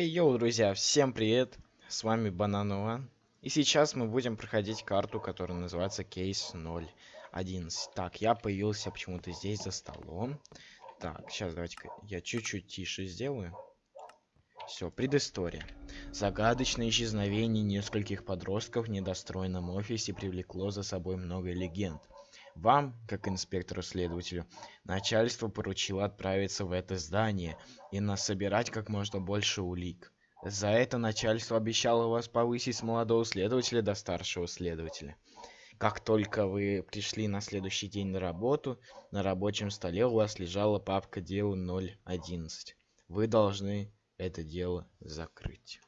Эй, йоу, друзья, всем привет! С вами Банан One. И сейчас мы будем проходить карту, которая называется Кейс 011. Так, я появился почему-то здесь за столом. Так, сейчас давайте-ка я чуть-чуть тише сделаю. Все, предыстория. Загадочное исчезновение нескольких подростков в недостроенном офисе привлекло за собой много легенд. Вам, как инспектору-следователю, начальство поручило отправиться в это здание и насобирать как можно больше улик. За это начальство обещало вас повысить с молодого следователя до старшего следователя. Как только вы пришли на следующий день на работу, на рабочем столе у вас лежала папка дела 011. Вы должны это дело закрыть.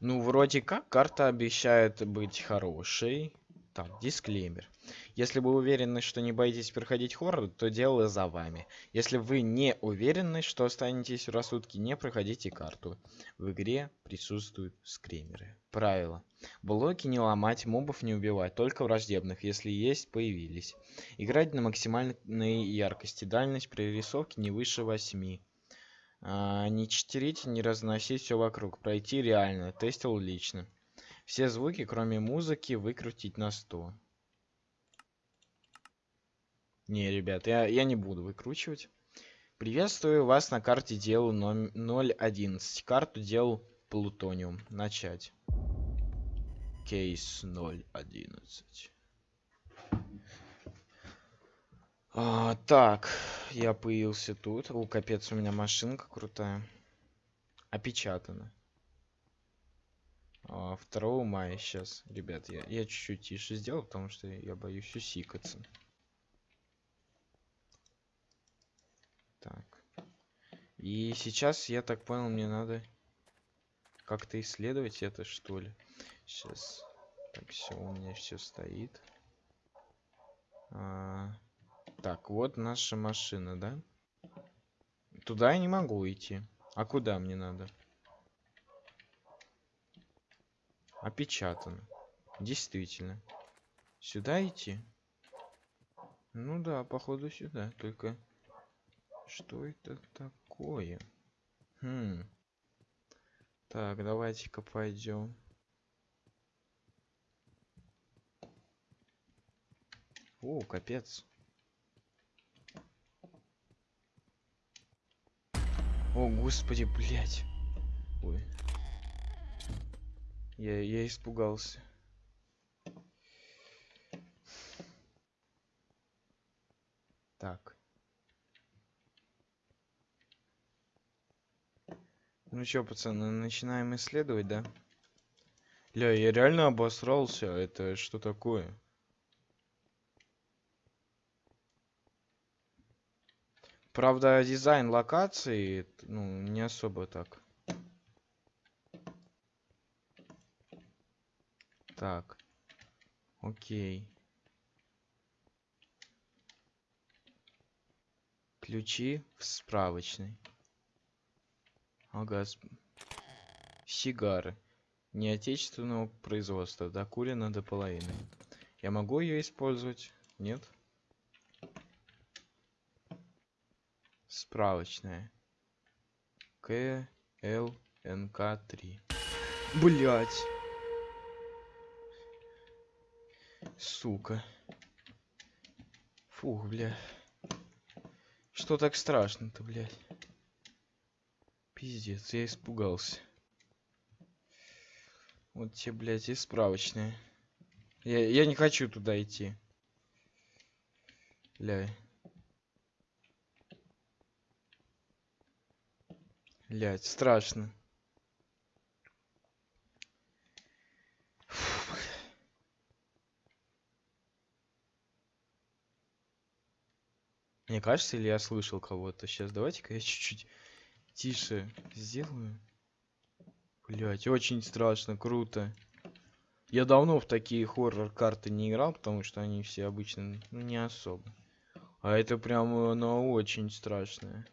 Ну, вроде как, карта обещает быть хорошей. Так, дисклеймер. Если вы уверены, что не боитесь проходить хоррор, то дело за вами. Если вы не уверены, что останетесь в рассудке, не проходите карту. В игре присутствуют скримеры. Правило. Блоки не ломать, мобов не убивать, только враждебных, если есть, появились. Играть на максимальной яркости, дальность прорисовки не выше 8. А, не читерить, не разносить все вокруг. Пройти реально, тестил лично. Все звуки, кроме музыки, выкрутить на 100. Не, ребят, я, я не буду выкручивать. Приветствую вас на карте дел 011. Карту дел Плутониум. Начать. Кейс 011. А, так, я появился тут. О, капец, у меня машинка крутая. Опечатана. 2 а, мая сейчас, ребят, я, чуть-чуть тише сделал, потому что я боюсь усикаться. Так. И сейчас, я так понял, мне надо как-то исследовать это, что ли. Сейчас. Так, все, у меня все стоит. А, так, вот наша машина, да? Туда я не могу идти. А куда мне надо? Опечатано. Действительно. Сюда идти? Ну да, походу сюда. Только что это такое? Хм. Так, давайте-ка пойдем. О, капец. О, господи, блядь. Ой. Я, я испугался. Так. Ну чё, пацаны, начинаем исследовать, да? Ля, я реально обосрался. Это что такое? Правда, дизайн локации, ну, не особо так. Так. Окей. Ключи в справочной. Ага. Сигары. Не отечественного производства. Докурена до половины. Я могу ее использовать? Нет? Справочная. К Л НК 3. Блять. Сука. Фух, бля. Что так страшно-то, блядь? Пиздец, я испугался. Вот те, блядь, и справочные. Я, я не хочу туда идти. Бля. Блядь, страшно. Мне кажется, или я слышал кого-то. Сейчас давайте-ка я чуть-чуть тише сделаю. Блять, очень страшно, круто. Я давно в такие хоррор-карты не играл, потому что они все обычно ну, не особо. А это прям оно очень страшное.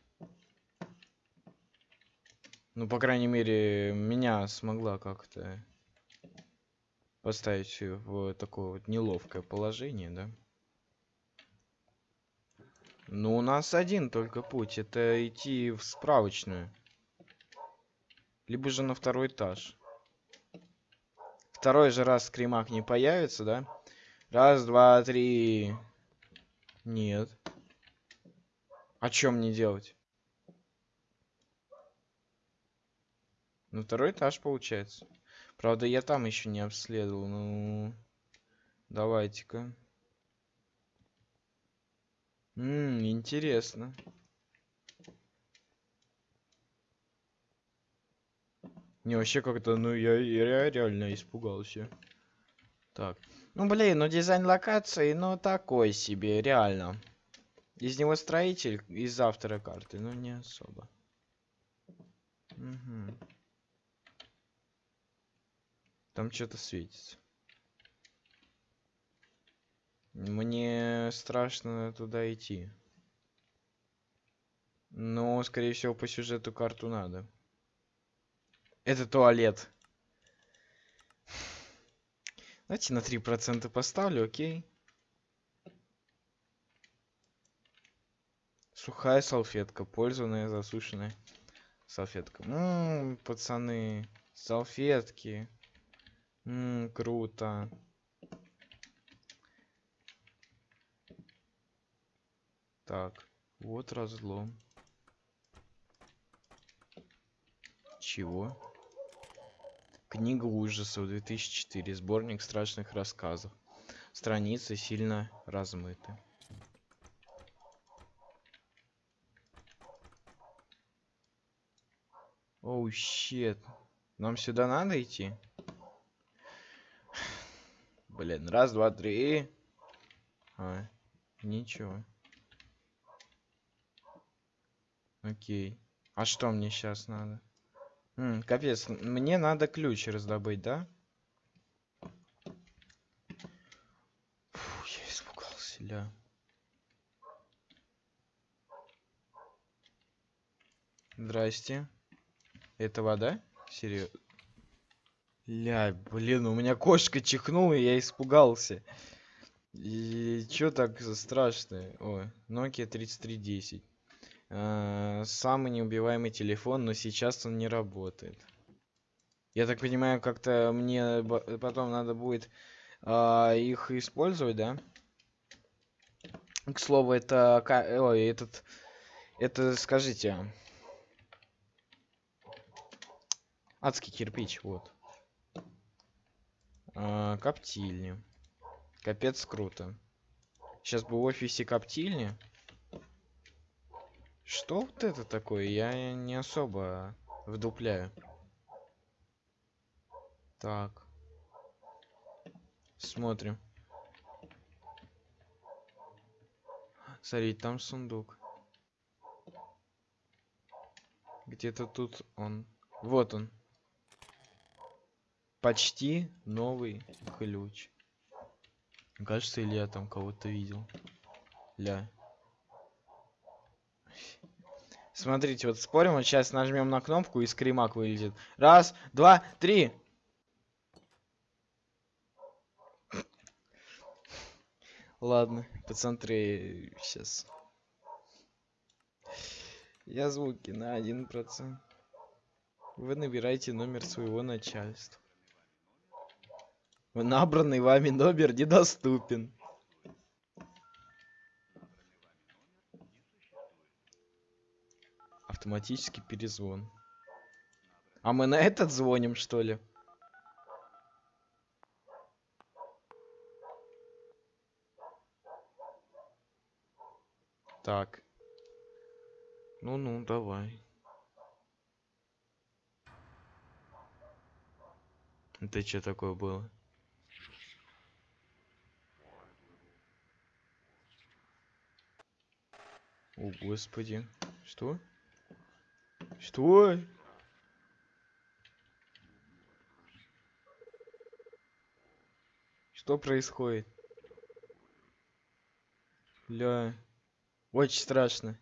Ну, по крайней мере, меня смогла как-то поставить в такое вот неловкое положение, да? Ну, у нас один только путь. Это идти в справочную. Либо же на второй этаж. Второй же раз скримак не появится, да? Раз, два, три. Нет. А чем мне делать? На второй этаж получается. Правда, я там еще не обследовал. Ну, давайте-ка. Ммм, интересно. Не, вообще как-то, ну, я, я реально испугался. Так. Ну, блин, ну дизайн локации, ну, такой себе, реально. Из него строитель, из автора карты, ну, не особо. Угу. Там что-то светится. Мне страшно туда идти. Но, скорее всего, по сюжету карту надо. Это туалет. Давайте на 3% поставлю, окей. Сухая салфетка, пользованная, засушенная салфетка. Ммм, пацаны, салфетки. Ммм, круто. Так, вот разлом. Чего? Книга ужасов 2004. Сборник страшных рассказов. Страницы сильно размыты. Оу, oh, щет. Нам сюда надо идти? Блин, раз, два, три. А, ничего. Окей. А что мне сейчас надо? М, капец, мне надо ключ раздобыть, да? Фу, я испугался, ля. Здрасте. Это вода? Серьезно? Ля, блин, у меня кошка чихнула, и я испугался. И чё так страшное? Ой, Nokia 3310. А, самый неубиваемый телефон, но сейчас он не работает. Я так понимаю, как-то мне потом надо будет а, их использовать, да? К слову, это... Ой, этот... Это, скажите... Адский кирпич, вот. А, коптильни. Капец круто. Сейчас бы в офисе коптильни. Что вот это такое? Я не особо вдупляю. Так. Смотрим. Смотри, там сундук. Где-то тут он. Вот он. Почти новый ключ. Кажется, или я там кого-то видел. Ля. Смотрите, вот спорим, вот сейчас нажмем на кнопку и скримак вылезет. Раз, два, три. Ладно, посмотри сейчас. Я звуки на один процент. Вы набираете номер своего начальства. Набранный вами номер недоступен. Автоматический перезвон. А мы на этот звоним, что ли? Так. Ну-ну, давай. Это что такое было? О, господи. Что? Что? Что происходит? Ля. Очень страшно.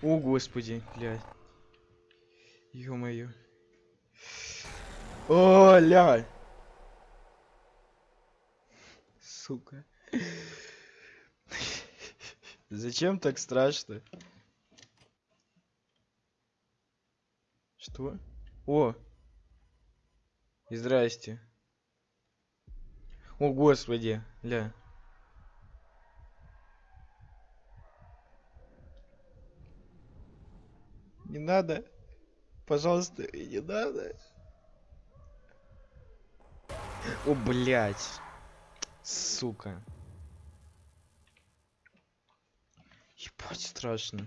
О, господи, блядь. Ё-моё. О, ля. Сука. Зачем так страшно? Что? О! Здрасте. О, господи, ля. Не надо. Пожалуйста, не надо. О, блядь. Сука. Ебать, страшно.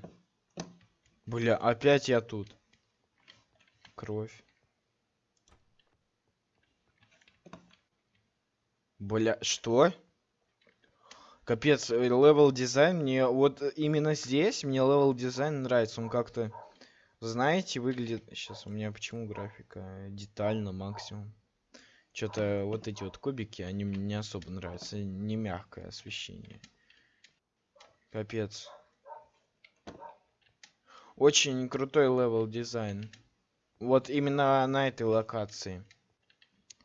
Бля, опять я тут. Кровь. Бля, что? Капец, э, level design мне вот именно здесь мне level design нравится, он как-то, знаете, выглядит. Сейчас у меня почему графика детально максимум. Что-то вот эти вот кубики, они мне не особо нравятся, не мягкое освещение. Капец. Очень крутой level design. Вот именно на этой локации.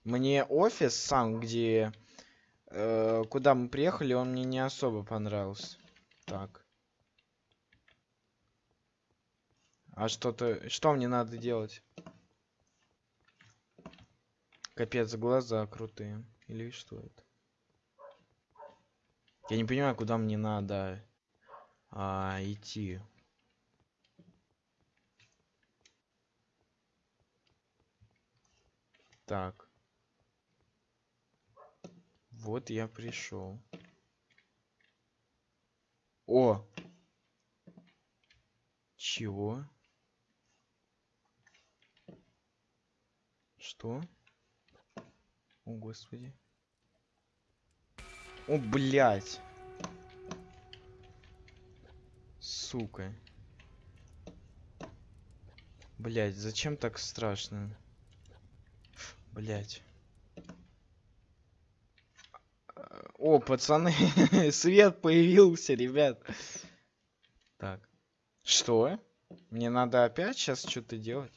Мне офис сам, где... Э, куда мы приехали, он мне не особо понравился. Так. А что-то... Что мне надо делать? Капец, глаза крутые. Или что это? Я не понимаю, куда мне надо а, идти. Так. Вот я пришел. О! Чего? Что? О, господи. О, блядь. Сука. Блядь, зачем так страшно? Блять. О, пацаны, свет появился, ребят. Так. Что? Мне надо опять сейчас что-то делать?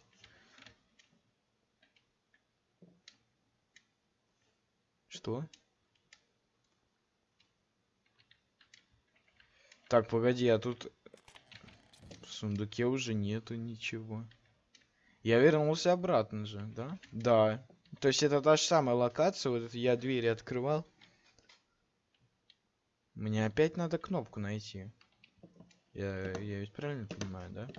Что? Так, погоди, а тут в сундуке уже нету ничего. Я вернулся обратно же, да? Да. То есть это та же самая локация, вот я двери открывал. Мне опять надо кнопку найти. Я, я ведь правильно понимаю, да?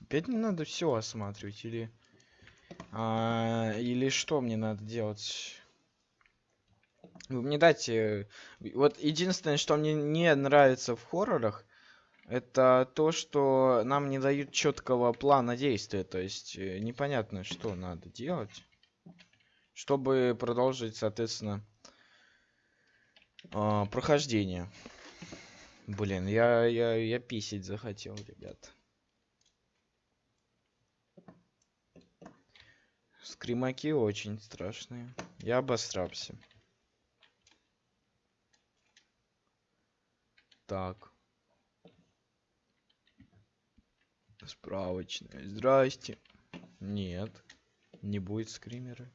Опять мне надо все осматривать или... А, или что мне надо делать? Вы мне дайте... Вот единственное, что мне не нравится в хоррорах, это то, что нам не дают четкого плана действия. То есть э, непонятно, что надо делать, чтобы продолжить, соответственно, э, прохождение. Блин, я, я, я писать захотел, ребят. Скримаки очень страшные. Я обосрался. Так. Справочная. Здрасте. Нет. Не будет скримера.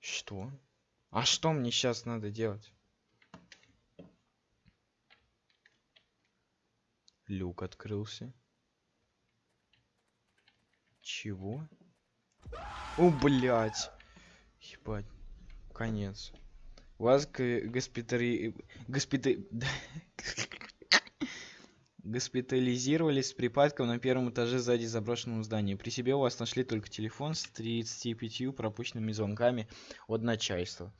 Что? А что мне сейчас надо делать? Люк открылся. Чего? О, блядь. Ебать. Конец. У вас госпитари... Госпитари... госпитализировались с припадком на первом этаже сзади заброшенного здания. При себе у вас нашли только телефон с 35 пропущенными звонками от начальства.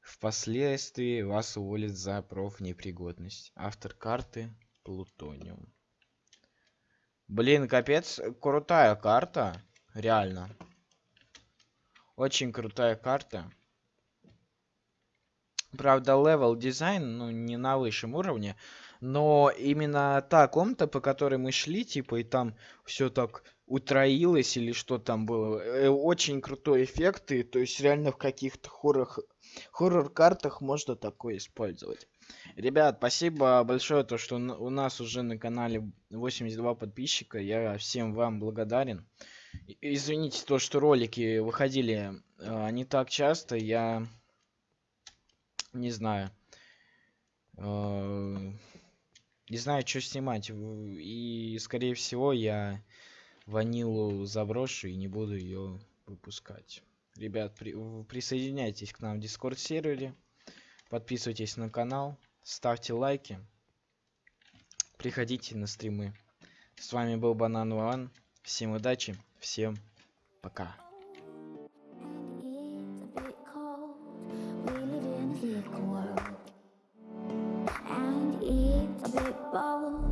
Впоследствии вас уволят за профнепригодность. Автор карты Plutonium. Блин, капец, крутая карта. Реально. Очень крутая карта. Правда, level design, ну, не на высшем уровне. Но именно та комната, по которой мы шли, типа, и там все так утроилось или что там было, э, очень крутой эффект, и то есть реально в каких-то хоррор хоррор-картах можно такое использовать. Ребят, спасибо большое, то что у нас уже на канале 82 подписчика, я всем вам благодарен. Извините то, что ролики выходили э, не так часто, я не знаю. э, не знаю, что снимать. И, скорее всего, я ванилу заброшу и не буду ее выпускать. Ребят, при- присоединяйтесь к нам в Discord сервере. Подписывайтесь на канал. Ставьте лайки. Приходите на стримы. С вами был Банан Ван. Всем удачи. Всем пока. World. about